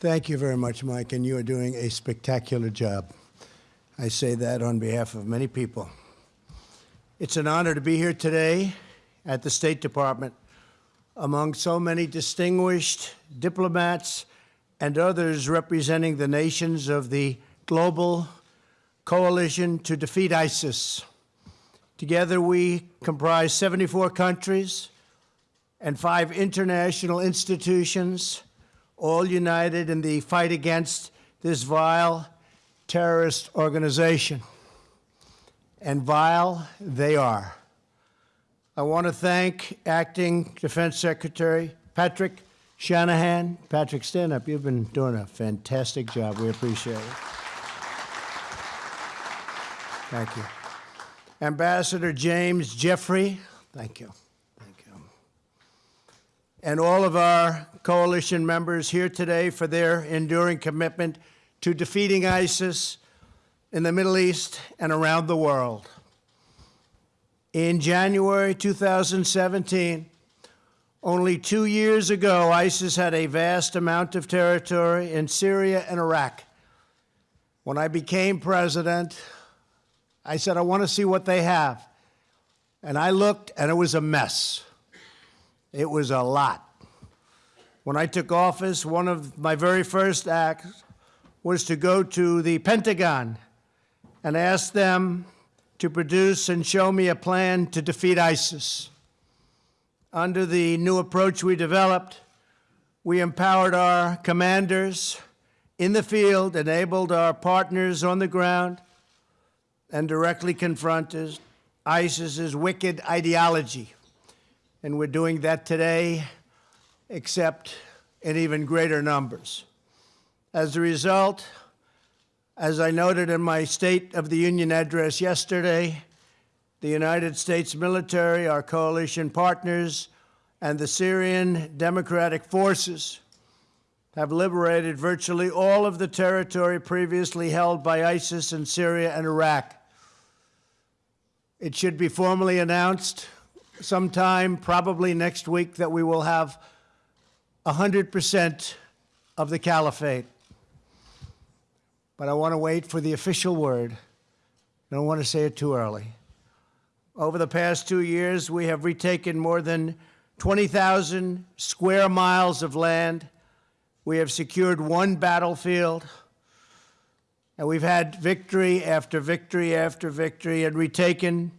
Thank you very much, Mike, and you are doing a spectacular job. I say that on behalf of many people. It's an honor to be here today at the State Department among so many distinguished diplomats and others representing the nations of the global coalition to defeat ISIS. Together, we comprise 74 countries and five international institutions, all united in the fight against this vile terrorist organization. And vile they are. I want to thank Acting Defense Secretary Patrick Shanahan. Patrick, stand up. You've been doing a fantastic job. We appreciate it. Thank you. Ambassador James Jeffrey, thank you. And all of our coalition members here today for their enduring commitment to defeating ISIS in the Middle East and around the world. In January 2017, only two years ago, ISIS had a vast amount of territory in Syria and Iraq. When I became president, I said, I want to see what they have. And I looked, and it was a mess. It was a lot. When I took office, one of my very first acts was to go to the Pentagon and ask them to produce and show me a plan to defeat ISIS. Under the new approach we developed, we empowered our commanders in the field, enabled our partners on the ground, and directly confronted ISIS's wicked ideology. And we're doing that today, except in even greater numbers. As a result, as I noted in my State of the Union address yesterday, the United States military, our coalition partners, and the Syrian Democratic Forces have liberated virtually all of the territory previously held by ISIS in Syria and Iraq. It should be formally announced sometime, probably next week, that we will have 100% of the caliphate but I want to wait for the official word. I don't want to say it too early. Over the past two years, we have retaken more than 20,000 square miles of land. We have secured one battlefield. And we've had victory after victory after victory and retaken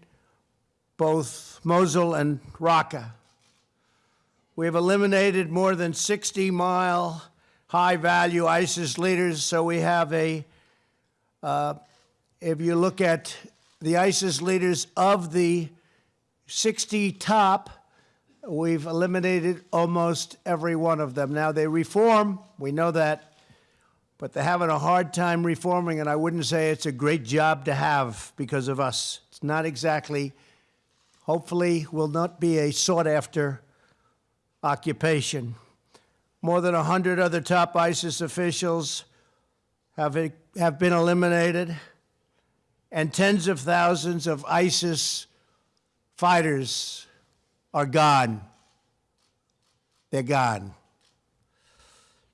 both Mosul and Raqqa. We have eliminated more than 60 mile high value ISIS leaders, so we have a uh, if you look at the ISIS leaders of the 60 top, we've eliminated almost every one of them. Now, they reform, we know that, but they're having a hard time reforming, and I wouldn't say it's a great job to have because of us. It's not exactly, hopefully, will not be a sought after occupation. More than 100 other top ISIS officials have, have been eliminated, and tens of thousands of ISIS fighters are gone. They're gone.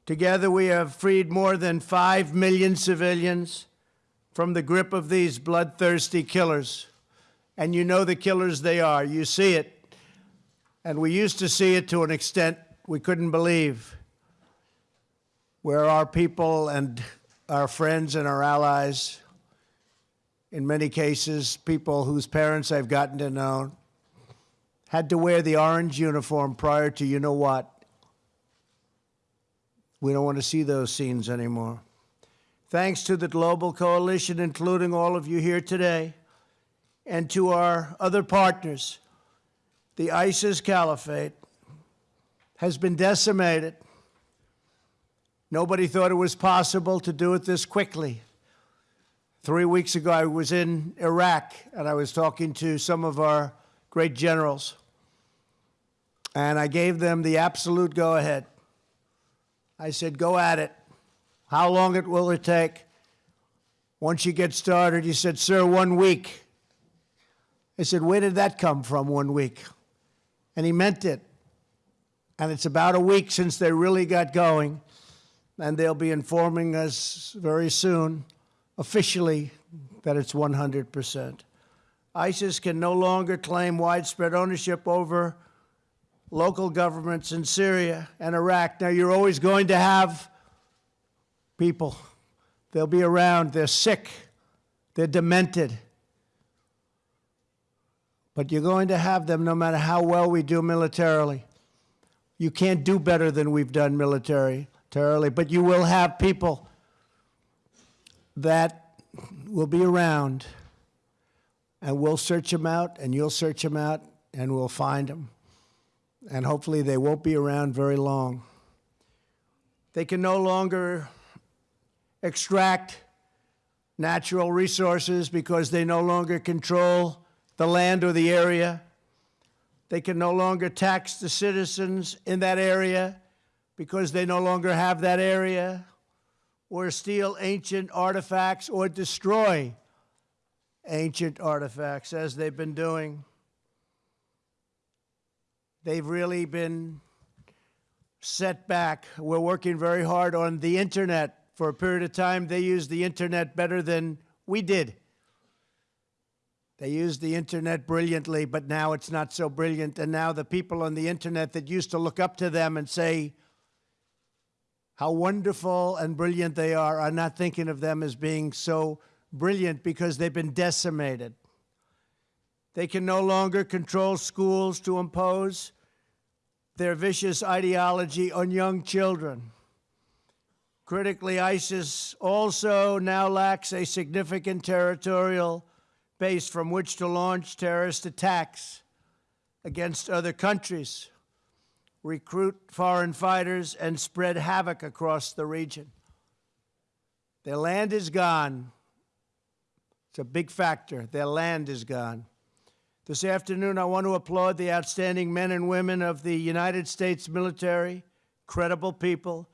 Together, we have freed more than 5 million civilians from the grip of these bloodthirsty killers. And you know the killers they are. You see it. And we used to see it to an extent we couldn't believe, where our people and our friends and our allies, in many cases, people whose parents I've gotten to know, had to wear the orange uniform prior to you know what. We don't want to see those scenes anymore. Thanks to the global coalition, including all of you here today, and to our other partners, the ISIS caliphate has been decimated Nobody thought it was possible to do it this quickly. Three weeks ago, I was in Iraq and I was talking to some of our great generals. And I gave them the absolute go ahead. I said, go at it. How long it will it take? Once you get started, he said, sir, one week. I said, where did that come from, one week? And he meant it. And it's about a week since they really got going. and they'll be informing us very soon, officially, that it's 100%. ISIS can no longer claim widespread ownership over local governments in Syria and Iraq. Now, you're always going to have people. They'll be around, they're sick, they're demented. But you're going to have them no matter how well we do militarily. You can't do better than we've done militarily, but you will have people that will be around and we'll search them out and you'll search them out and we'll find them. And hopefully they won't be around very long. They can no longer extract natural resources because they no longer control the land or the area. They can no longer tax the citizens in that area because they no longer have that area, or steal ancient artifacts or destroy ancient artifacts as they've been doing. They've really been set back. We're working very hard on the internet. For a period of time, they used the internet better than we did. They used the internet brilliantly, but now it's not so brilliant. And now the people on the internet that used to look up to them and say how wonderful and brilliant they are are not thinking of them as being so brilliant because they've been decimated. They can no longer control schools to impose their vicious ideology on young children. Critically, ISIS also now lacks a significant territorial base from which to launch terrorist attacks against other countries, recruit foreign fighters, and spread havoc across the region. Their land is gone. It's a big factor. Their land is gone. This afternoon, I want to applaud the outstanding men and women of the United States military, credible people,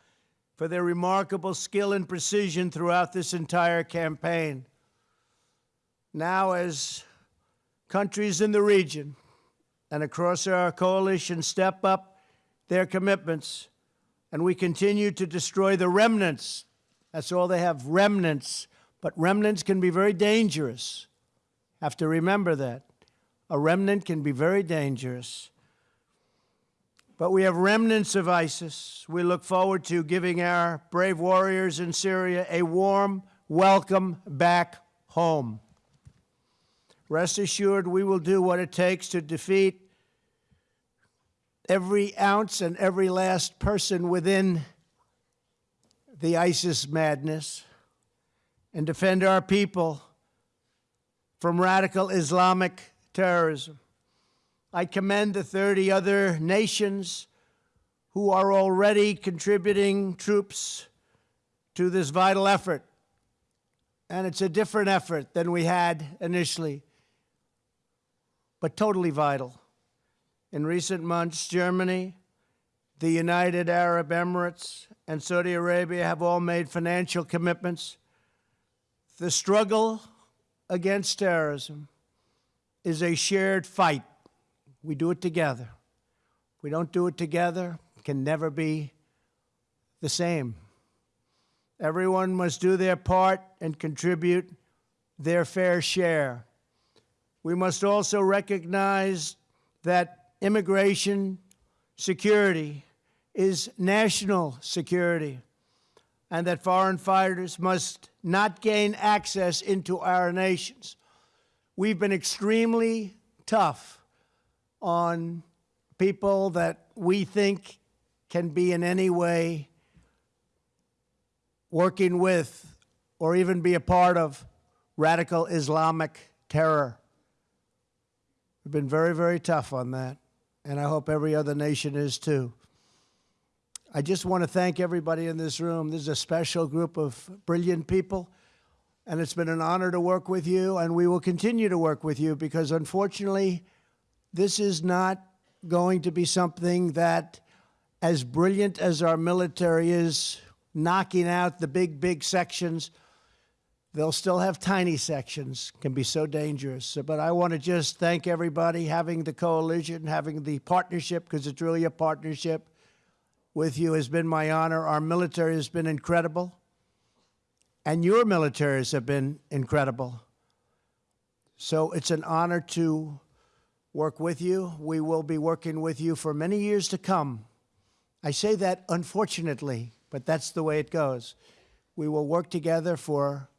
for their remarkable skill and precision throughout this entire campaign now as countries in the region and across our coalition step up their commitments and we continue to destroy the remnants. That's all they have, remnants. But remnants can be very dangerous. Have to remember that. A remnant can be very dangerous. But we have remnants of ISIS. We look forward to giving our brave warriors in Syria a warm welcome back home. Rest assured, we will do what it takes to defeat every ounce and every last person within the ISIS madness and defend our people from radical Islamic terrorism. I commend the 30 other nations who are already contributing troops to this vital effort. And it's a different effort than we had initially but totally vital. In recent months, Germany, the United Arab Emirates, and Saudi Arabia have all made financial commitments. The struggle against terrorism is a shared fight. We do it together. If we don't do it together, it can never be the same. Everyone must do their part and contribute their fair share. We must also recognize that immigration security is national security and that foreign fighters must not gain access into our nations. We've been extremely tough on people that we think can be in any way working with or even be a part of radical Islamic terror. We've been very, very tough on that, and I hope every other nation is too. I just want to thank everybody in this room. This is a special group of brilliant people, and it's been an honor to work with you, and we will continue to work with you because unfortunately, this is not going to be something that, as brilliant as our military is, knocking out the big, big sections They'll still have tiny sections, can be so dangerous. But I want to just thank everybody having the coalition, having the partnership, because it's really a partnership, with you has been my honor. Our military has been incredible, and your militaries have been incredible. So it's an honor to work with you. We will be working with you for many years to come. I say that unfortunately, but that's the way it goes. We will work together for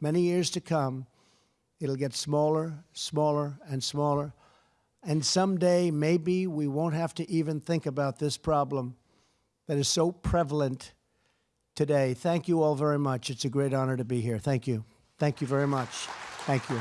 many years to come. It'll get smaller, smaller, and smaller. And someday, maybe we won't have to even think about this problem that is so prevalent today. Thank you all very much. It's a great honor to be here. Thank you. Thank you very much. Thank you.